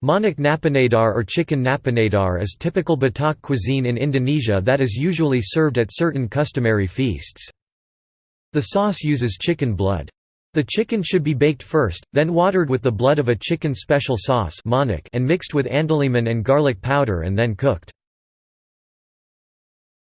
Manuk napinadar or chicken napinadar is typical Batak cuisine in Indonesia that is usually served at certain customary feasts. The sauce uses chicken blood. The chicken should be baked first, then watered with the blood of a chicken special sauce and mixed with andaliman and garlic powder and then cooked.